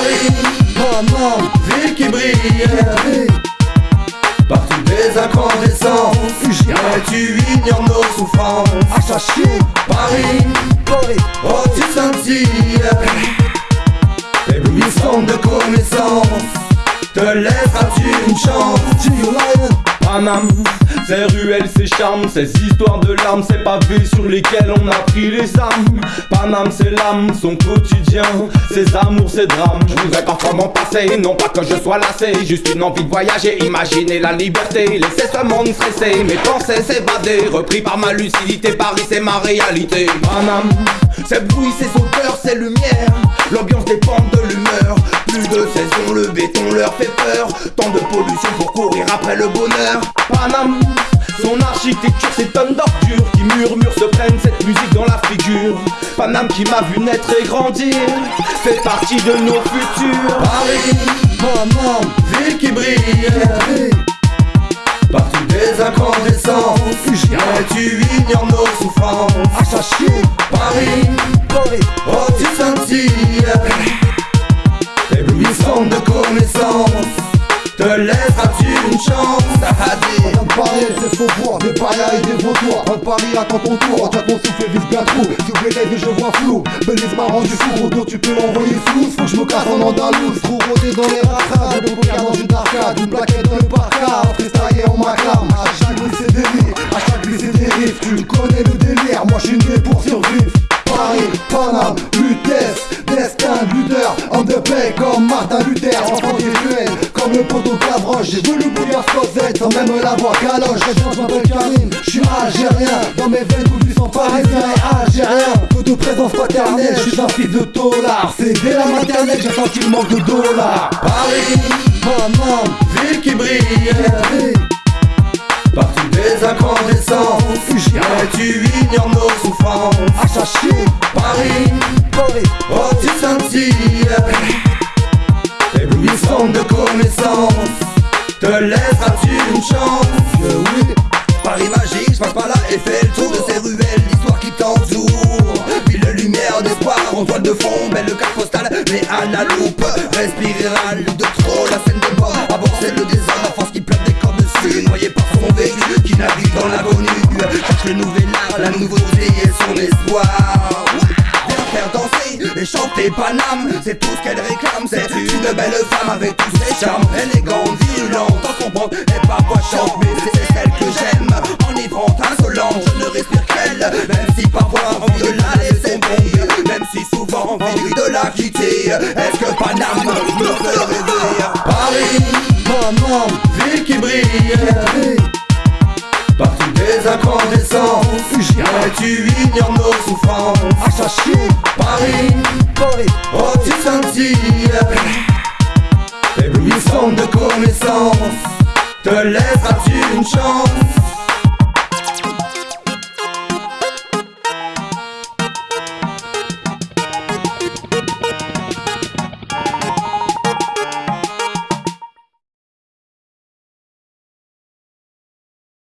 Paris, Paname, ville qui brille. Partout des incandescences Mais tu ignores nos souffrances. Achaché, Paris, Paris, oh tu scintilles Éblouissante de connaissances. Te laisseras-tu une chance? Paname, ces ruelles, ces charmes, ces histoires de larmes, ces pavés sur lesquels on a pris les armes. Paname, c'est l'âme, son quotidien, ses amours, ses drames. Je voudrais parfois m'en passer, non pas que je sois lassé, juste une envie de voyager, imaginer la liberté, laisser ce monde stresser, mes pensées s'évader, repris par ma lucidité, Paris c'est ma réalité. Paname, c'est bruit, c'est odeurs, c'est lumière, l'ambiance dépend de l'humeur. Plus de saison, le béton leur fait peur. Tant de pollution pour courir après le bonheur. Paname, son architecture, c'est tonnes d'ordures qui murmurent, se prennent cette musique dans la figure. Paname qui m'a vu naître et grandir, fait partie de nos futurs. Paris, Paname, ville qui brille. Partout des incandescences Mais tu ignores nos souffrances. Achaché, Paris, Paris, oh tu scintilles Éblouissante de connaissances Te laisseras-tu une chance Sahadi Madame Paris, c'est faux voir, des parias et des vautoirs Un pari attend ton tour, tiens ton souffle et vise bien trop Sur les je vois flou, Belize m'a rendu fou Auto tu peux envoyer flou, faut que je me casse en andalouse Trop rodé dans les racades, de poker dans une arcade. Une plaquette dans le parka, freestyle en maclam. À chaque glisse c'est riffs, à chaque glisse c'est riffs. Tu connais le délire, moi je suis né pour survivre. Paris, Paname, Lutèce, destin, lutteur, homme de paix comme Martin Luther, enfant des le poteau Gavroche, j'ai voulu bouillir Cosette sans même l'avoir caloche, je m'appelle Karim, je suis algérien, dans mes veines tout du sang parisien et algérien, peu de présence paternelle, je suis un fils de tolard, c'est dès la maternelle j'ai senti le manque de dollars. Paris, Paname, ville qui brille Partout des incandescences Mais tu ignores nos souffrances Achaché, Paris, Paris, oh tu scintilles De connaissances. Te laisseras-tu une chance? Oui, Paris magique, je passe par là et fais le tour de ces ruelles L'histoire qui t'entoure. Ville de lumière, d'espoir, en toile de fond Belle carte postale, mais à la loupe Respirera de trop, la scène des bords Avancer le désordre, la force qui pleure des corps dessus Noyé par son véhicule, qui navigue dans l'inconnu. Cherche le nouvel art, la nouveauté et son espoir. Viens faire danser et chanter Paname C'est tout ce qu'elle une belle femme avec tous ses charmes. Élégante, virulente, en comprendre et parfois chante Mais c'est celle que j'aime, enivrante, insolente Je ne respire qu'elle, même si parfois envie de la laisser tomber. Même si souvent envie de la quitter. Est-ce que Paname Partout des incandescences Mais tu ignores nos souffrances. Achaché, Paris, Paris, oh tu scintilles Éblouissante de connaissances. Te laisseras-tu une chance?